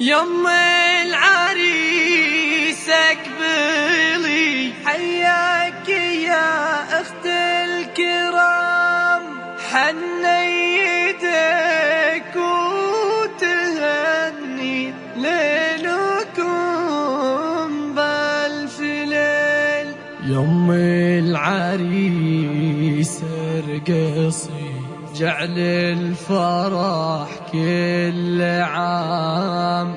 يم العريس أقبلي حياك يا أخت الكرام. حنيدك وتهني ليلكم بالف ليل يم العريس أرقصي. جعل الفرح كل عام.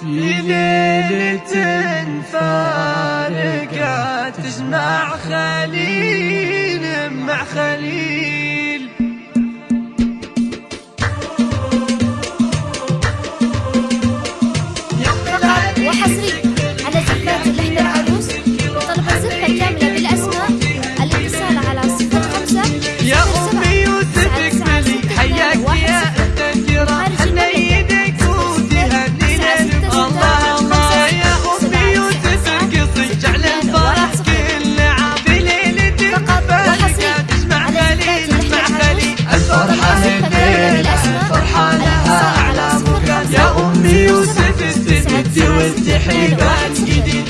في ليلة فارقة تجمع خليل مع خليل. وحصري. استندي والتحيبان جديد